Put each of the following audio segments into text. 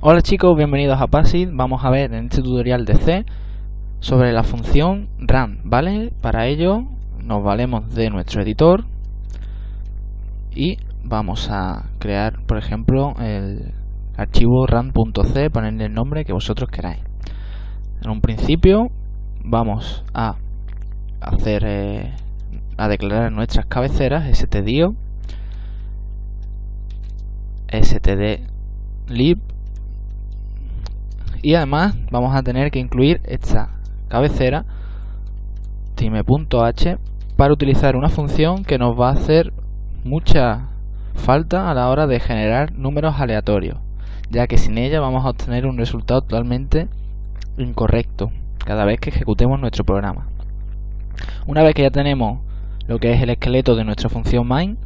Hola chicos, bienvenidos a PASID. Vamos a ver en este tutorial de C sobre la función run, ¿vale? Para ello nos valemos de nuestro editor y vamos a crear, por ejemplo, el archivo run.c, ponerle el nombre que vosotros queráis. En un principio vamos a hacer eh, a declarar nuestras cabeceras stdio stdlib y además vamos a tener que incluir esta cabecera time.h para utilizar una función que nos va a hacer mucha falta a la hora de generar números aleatorios ya que sin ella vamos a obtener un resultado totalmente incorrecto cada vez que ejecutemos nuestro programa. Una vez que ya tenemos lo que es el esqueleto de nuestra función main,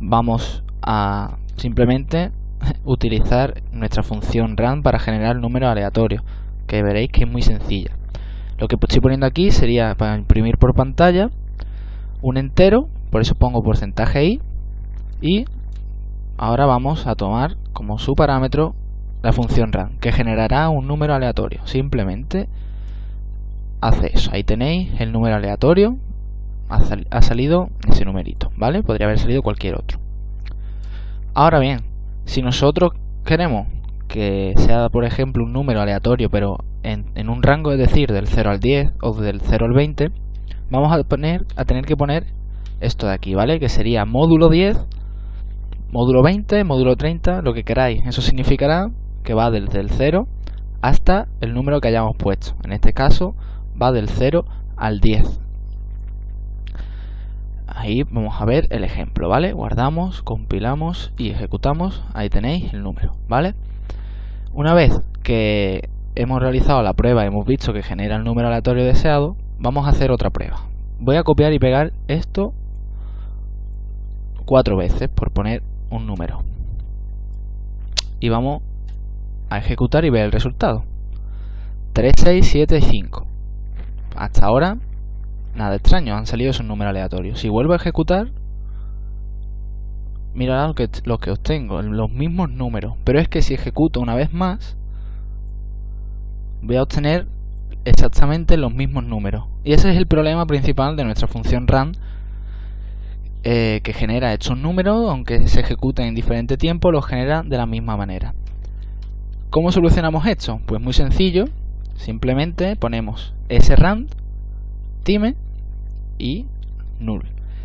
vamos a simplemente utilizar nuestra función run para generar números aleatorios, que veréis que es muy sencilla. Lo que estoy poniendo aquí sería para imprimir por pantalla un entero, por eso pongo porcentaje i, y ahora vamos a tomar como su parámetro la función run, que generará un número aleatorio. Simplemente hace eso. Ahí tenéis el número aleatorio. Ha, salido ese numerito, ¿vale? Podría haber salido cualquier otro. Ahora bien, si nosotros queremos que sea, por ejemplo, un número aleatorio, pero en, un rango, es decir, del 0 al 10 o del 0 al 20, vamos a, a tener que poner esto de aquí, ¿vale? Que sería módulo 10, módulo 20, módulo 30, lo que queráis. Eso significará que va desde el 0 hasta el número que hayamos puesto. En este caso va del 0 al 10. Ahí vamos a ver el ejemplo, ¿vale? Guardamos, compilamos y ejecutamos. Ahí tenéis el número, ¿vale? Una vez que hemos realizado la prueba y hemos visto que genera el número aleatorio deseado, vamos a hacer otra prueba. Voy a copiar y pegar esto cuatro veces por poner un número. Y vamos a ejecutar y ver el resultado. 3, 6, 7 5. Hasta ahora, nada extraño, han salido esos números aleatorios. Si vuelvo a ejecutar, mira lo que, lo que obtengo, los mismos números. Pero es que si ejecuto una vez más, voy a obtener exactamente los mismos números. Y ese es el problema principal de nuestra función run, eh, que genera estos números, aunque se ejecuten en diferente tiempo, los genera de la misma manera. ¿Cómo solucionamos esto? Pues muy sencillo, simplemente ponemos srand, y null.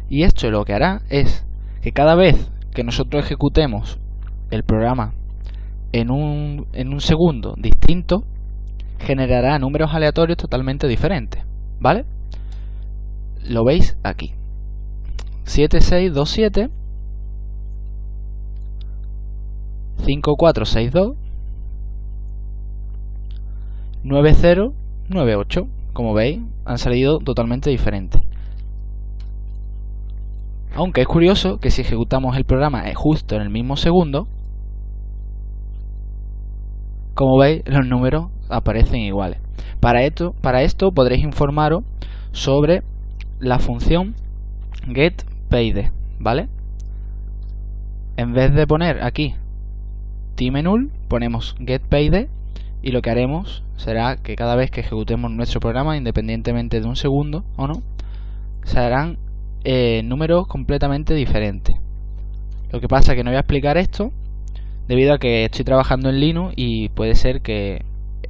Y esto lo que hará es que cada vez que nosotros ejecutemos el programa en un, en un segundo distinto, generará números aleatorios totalmente diferentes, ¿vale? Lo veis aquí. 7627 5462 9098 como veis han salido totalmente diferentes aunque es curioso que si ejecutamos el programa justo en el mismo segundo como veis los números aparecen iguales para esto, para esto podréis informaros sobre la función getPayD ¿vale? en vez de poner aquí time null ponemos getPayD y lo que haremos será que cada vez que ejecutemos nuestro programa, independientemente de un segundo o no, serán eh, números completamente diferentes. Lo que pasa es que no voy a explicar esto debido a que estoy trabajando en Linux y puede ser que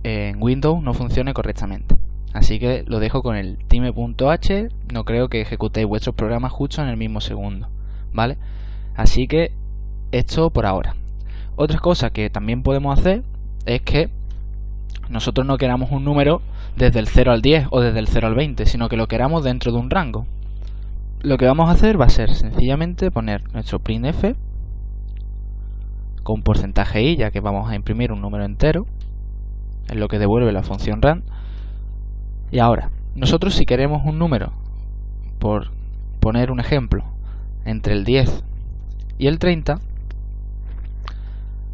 en Windows no funcione correctamente. Así que lo dejo con el time.h, no creo que ejecutéis vuestros programas justo en el mismo segundo, ¿vale? Así que esto por ahora. Otra cosa que también podemos hacer es que nosotros no queramos un número desde el 0 al 10 o desde el 0 al 20, sino que lo queramos dentro de un rango. Lo que vamos a hacer va a ser sencillamente poner nuestro printf con porcentaje i, ya que vamos a imprimir un número entero, es lo que devuelve la función rand. Y ahora, nosotros si queremos un número, por poner un ejemplo, entre el 10 y el 30,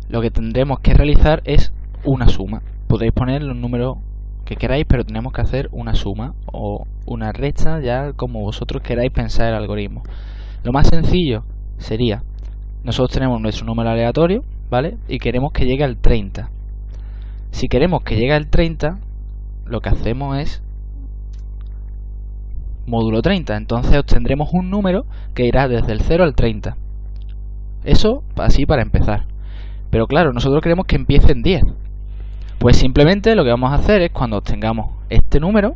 lo que tendremos que realizar es una suma podéis poner los números que queráis, pero tenemos que hacer una suma o una resta ya como vosotros queráis pensar el algoritmo. Lo más sencillo sería, nosotros tenemos nuestro número aleatorio, ¿vale? Y queremos que llegue al 30. Si queremos que llegue al 30, lo que hacemos es módulo 30. Entonces obtendremos un número que irá desde el 0 al 30. Eso así para empezar. Pero claro, nosotros queremos que empiece en 10. Pues simplemente lo que vamos a hacer es cuando obtengamos este número,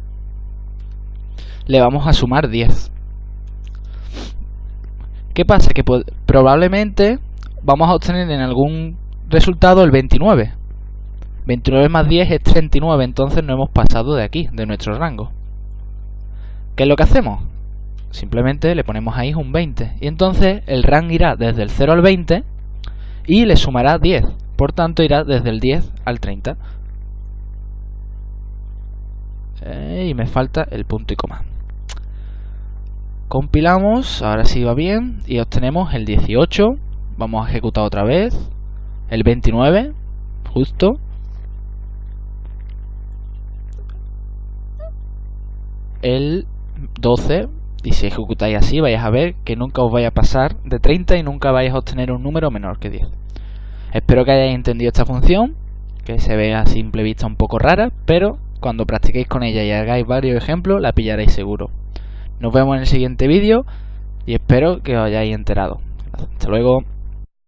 le vamos a sumar 10. ¿Qué pasa? Que probablemente vamos a obtener en algún resultado el 29. 29 más 10 es 39, entonces no hemos pasado de aquí, de nuestro rango. ¿Qué es lo que hacemos? Simplemente le ponemos ahí un 20. Y entonces el rango irá desde el 0 al 20 y le sumará 10. Por tanto irá desde el 10 al 30. Eh, y me falta el punto y coma. Compilamos, ahora sí va bien, y obtenemos el 18. Vamos a ejecutar otra vez. El 29, justo. El 12, y si ejecutáis así vais a ver que nunca os vaya a pasar de 30 y nunca vais a obtener un número menor que 10. Espero que hayáis entendido esta función, que se ve a simple vista un poco rara, pero cuando practiquéis con ella y hagáis varios ejemplos la pillaréis seguro. Nos vemos en el siguiente vídeo y espero que os hayáis enterado. Hasta luego.